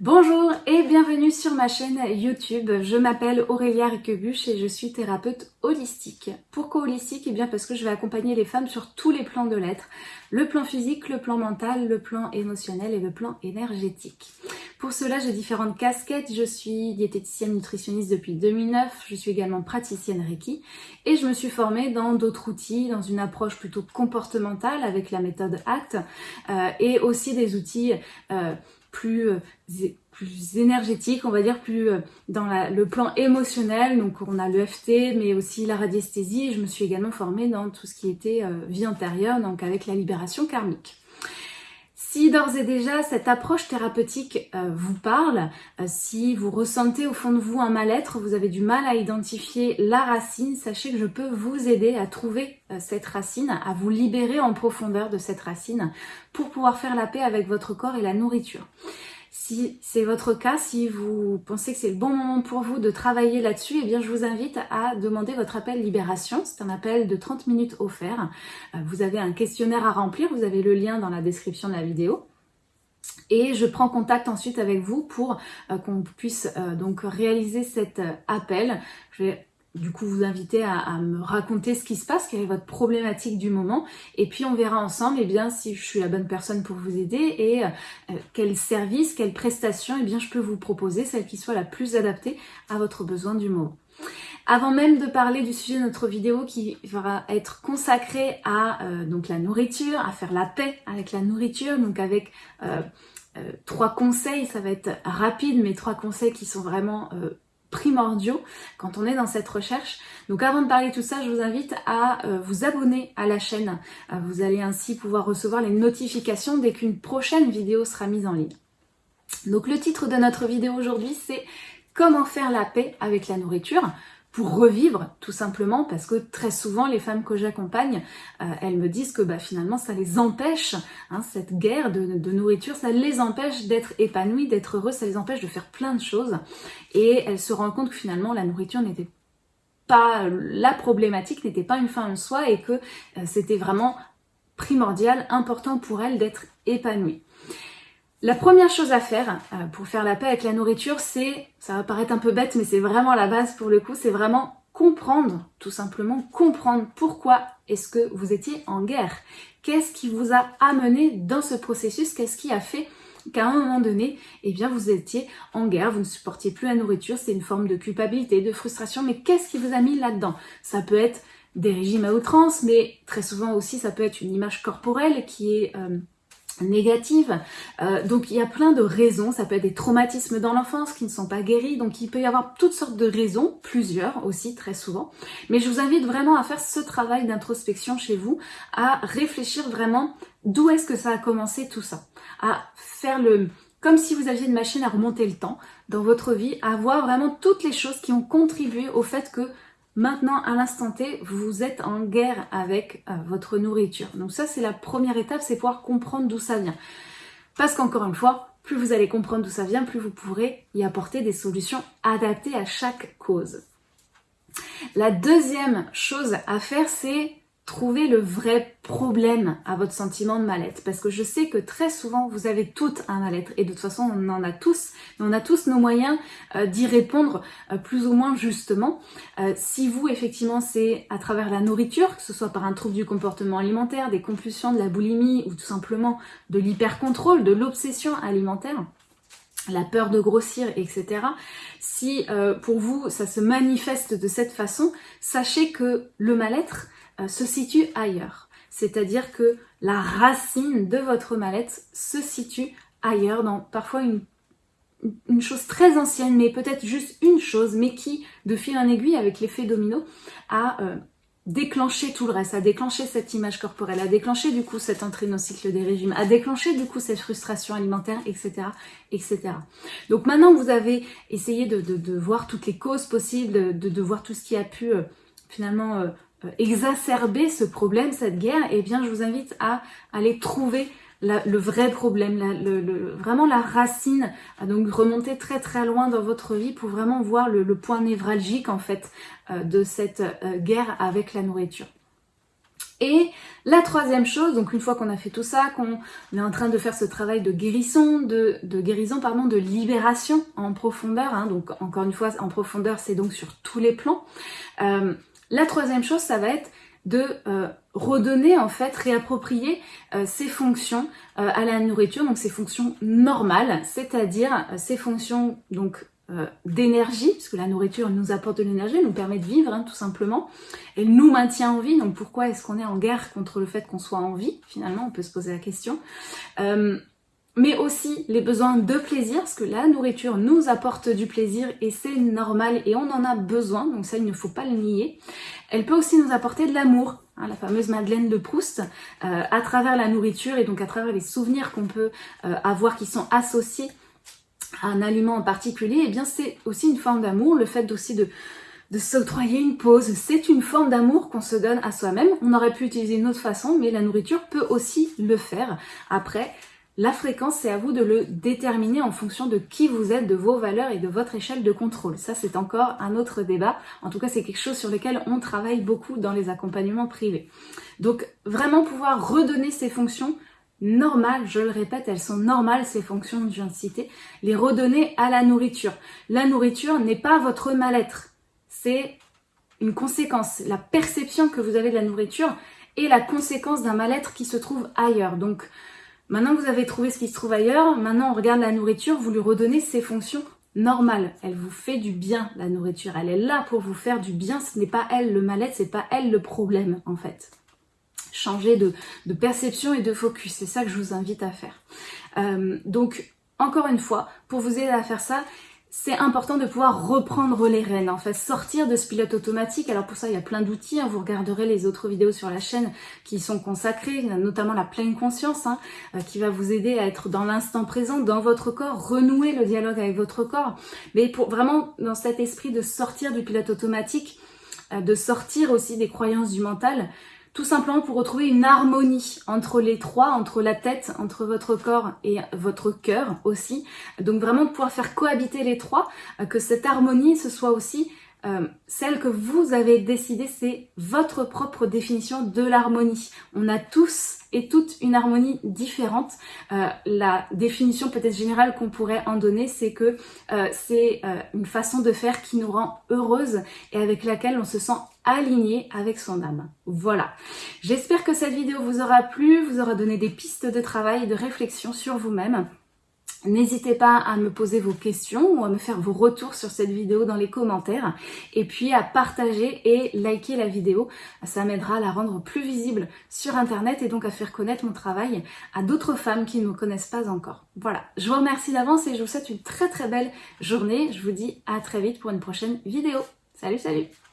Bonjour et bienvenue sur ma chaîne YouTube. Je m'appelle Aurélia Riquebuche et je suis thérapeute holistique. Pourquoi holistique? Eh bien parce que je vais accompagner les femmes sur tous les plans de l'être. Le plan physique, le plan mental, le plan émotionnel et le plan énergétique. Pour cela, j'ai différentes casquettes. Je suis diététicienne nutritionniste depuis 2009. Je suis également praticienne Reiki et je me suis formée dans d'autres outils, dans une approche plutôt comportementale avec la méthode ACT euh, et aussi des outils euh, plus, euh, plus énergétique, on va dire plus euh, dans le plan émotionnel. Donc on a l'EFT, mais aussi la radiesthésie. Je me suis également formée dans tout ce qui était euh, vie antérieure, donc avec la libération karmique. Si d'ores et déjà cette approche thérapeutique vous parle, si vous ressentez au fond de vous un mal-être, vous avez du mal à identifier la racine, sachez que je peux vous aider à trouver cette racine, à vous libérer en profondeur de cette racine pour pouvoir faire la paix avec votre corps et la nourriture. Si c'est votre cas, si vous pensez que c'est le bon moment pour vous de travailler là-dessus, eh bien je vous invite à demander votre appel libération. C'est un appel de 30 minutes offert. Euh, vous avez un questionnaire à remplir, vous avez le lien dans la description de la vidéo. Et je prends contact ensuite avec vous pour euh, qu'on puisse euh, donc réaliser cet appel. Du coup vous inviter à, me raconter ce qui se passe, quelle est votre problématique du moment, et puis on verra ensemble eh bien, si je suis la bonne personne pour vous aider et euh, quel service, quelle prestation et eh bien, je peux vous proposer, celle qui soit la plus adaptée à votre besoin du moment. Avant même de parler du sujet de notre vidéo qui va être consacrée à euh, donc la nourriture, à faire la paix avec la nourriture, donc avec euh, trois conseils, ça va être rapide, mais trois conseils qui sont vraiment primordiaux quand on est dans cette recherche. Donc avant de parler de tout ça, je vous invite à euh, vous abonner à la chaîne. Euh, vous allez ainsi pouvoir recevoir les notifications dès qu'une prochaine vidéo sera mise en ligne. Donc le titre de notre vidéo aujourd'hui, c'est Comment faire la paix avec la nourriture pour revivre tout simplement parce que très souvent les femmes que j'accompagne euh, elles me disent que bah, finalement ça les empêche hein, cette guerre de, nourriture ça les empêche d'être épanouies d'être heureuses ça les empêche de faire plein de choses. Et elles se rendent compte que finalement la nourriture n'était pas la problématique n'était pas une fin en soi et que euh, c'était vraiment primordial important pour elles d'être épanouies la première chose à faire euh, pour faire la paix avec la nourriture, c'est, ça va paraître un peu bête, mais c'est vraiment la base pour le coup, c'est vraiment comprendre, tout simplement comprendre pourquoi est-ce que vous étiez en guerre. Qu'est-ce qui vous a amené dans ce processus? Qu'est-ce qui a fait qu'à un moment donné, eh bien, vous étiez en guerre, vous ne supportiez plus la nourriture, c'est une forme de culpabilité, de frustration, mais qu'est-ce qui vous a mis là-dedans? Ça peut être des régimes à outrance, mais très souvent aussi, ça peut être une image corporelle qui est... Euh, négative. Euh, donc il y a plein de raisons, ça peut être des traumatismes dans l'enfance qui ne sont pas guéris, donc il peut y avoir toutes sortes de raisons, plusieurs aussi très souvent. Mais je vous invite vraiment à faire ce travail d'introspection chez vous, à réfléchir vraiment d'où est-ce que ça a commencé tout ça, à faire le... comme si vous aviez une machine à remonter le temps dans votre vie, à voir vraiment toutes les choses qui ont contribué au fait que Maintenant, à l'instant T, vous êtes en guerre avec euh, votre nourriture. Donc ça, c'est la première étape, c'est pouvoir comprendre d'où ça vient. Parce qu'encore une fois, plus vous allez comprendre d'où ça vient, plus vous pourrez y apporter des solutions adaptées à chaque cause. La deuxième chose à faire, c'est trouver le vrai problème à votre sentiment de mal-être. Parce que je sais que très souvent, vous avez tout un mal-être. Et de toute façon, on en a tous. Mais on a tous nos moyens euh, d'y répondre euh, plus ou moins justement. Euh, si vous, effectivement, c'est à travers la nourriture, que ce soit par un trouble du comportement alimentaire, des compulsions, de la boulimie ou tout simplement de l'hypercontrôle, de l'obsession alimentaire, la peur de grossir, etc. Si pour vous, ça se manifeste de cette façon, sachez que le mal-être, se situe ailleurs. C'est-à-dire que la racine de votre mal-être se situe ailleurs, dans parfois une, chose très ancienne, mais peut-être juste une chose, mais qui, de fil en aiguille, avec l'effet domino, a euh, déclenché tout le reste, a déclenché cette image corporelle, a déclenché du coup cette entrée dans le cycle des régimes, a déclenché du coup cette frustration alimentaire, etc. etc. Donc maintenant que vous avez essayé de, voir toutes les causes possibles, de, voir tout ce qui a pu euh, finalement euh, exacerber ce problème, cette guerre, eh bien je vous invite à aller trouver le vrai problème, le, vraiment la racine, à donc remonter très très loin dans votre vie pour vraiment voir le, point névralgique en fait euh, de cette euh, guerre avec la nourriture. Et la troisième chose, donc une fois qu'on a fait tout ça, qu'on est en train de faire ce travail de guérison, de, guérison, pardon, de libération en profondeur, hein, donc encore une fois en profondeur c'est donc sur tous les plans, euh, la troisième chose ça va être de euh, redonner en fait, réapproprier euh, ses fonctions à la nourriture, donc ses fonctions normales, c'est-à-dire ses fonctions donc euh, d'énergie, puisque la nourriture nous apporte de l'énergie, nous permet de vivre hein, tout simplement, elle nous maintient en vie, donc pourquoi est-ce qu'on est en guerre contre le fait qu'on soit en vie Finalement, on peut se poser la question. Euh, mais aussi les besoins de plaisir, parce que la nourriture nous apporte du plaisir et c'est normal et on en a besoin, donc ça il ne faut pas le nier. Elle peut aussi nous apporter de l'amour, hein, la fameuse Madeleine de Proust, euh, à travers la nourriture et donc à travers les souvenirs qu'on peut avoir qui sont associés un aliment en particulier, eh bien c'est aussi une forme d'amour, le fait aussi de, de s'octroyer une pause, c'est une forme d'amour qu'on se donne à soi-même. On aurait pu utiliser une autre façon, mais la nourriture peut aussi le faire. Après, la fréquence, c'est à vous de le déterminer en fonction de qui vous êtes, de vos valeurs et de votre échelle de contrôle. Ça, c'est encore un autre débat. En tout cas, c'est quelque chose sur lequel on travaille beaucoup dans les accompagnements privés. Donc, vraiment pouvoir redonner ces fonctions normales, je le répète, elles sont normales ces fonctions je viens de citer, les redonner à la nourriture. La nourriture n'est pas votre mal-être, c'est une conséquence. La perception que vous avez de la nourriture est la conséquence d'un mal-être qui se trouve ailleurs. Donc maintenant que vous avez trouvé ce qui se trouve ailleurs, maintenant on regarde la nourriture, vous lui redonnez ses fonctions normales. Elle vous fait du bien, la nourriture. Elle est là pour vous faire du bien, ce n'est pas elle le mal-être, c'est pas elle le problème en fait changer de, perception et de focus. C'est ça que je vous invite à faire. Euh, donc, encore une fois, pour vous aider à faire ça, c'est important de pouvoir reprendre les rênes, en fait, sortir de ce pilote automatique. Alors pour ça, il y a plein d'outils, hein. vous regarderez les autres vidéos sur la chaîne qui sont consacrées, notamment la pleine conscience, hein, euh, qui va vous aider à être dans l'instant présent, dans votre corps, renouer le dialogue avec votre corps. Mais pour vraiment, dans cet esprit de sortir du pilote automatique, euh, de sortir aussi des croyances du mental, tout simplement pour retrouver une harmonie entre les trois, entre la tête, entre votre corps et votre cœur aussi. Donc vraiment pouvoir faire cohabiter les trois, euh, que cette harmonie ce soit aussi euh, celle que vous avez décidé, c'est votre propre définition de l'harmonie. On a tous et toutes une harmonie différente. Euh, la définition peut-être générale qu'on pourrait en donner, c'est que euh, c'est une façon de faire qui nous rend heureuse et avec laquelle on se sent aligné avec son âme. Voilà. J'espère que cette vidéo vous aura plu, vous aura donné des pistes de travail et de réflexion sur vous-même. N'hésitez pas à me poser vos questions ou à me faire vos retours sur cette vidéo dans les commentaires et puis à partager et liker la vidéo. Ça m'aidera à la rendre plus visible sur internet et donc à faire connaître mon travail à d'autres femmes qui ne me connaissent pas encore. Voilà, je vous remercie d'avance et je vous souhaite une très très belle journée. Je vous dis à très vite pour une prochaine vidéo. Salut salut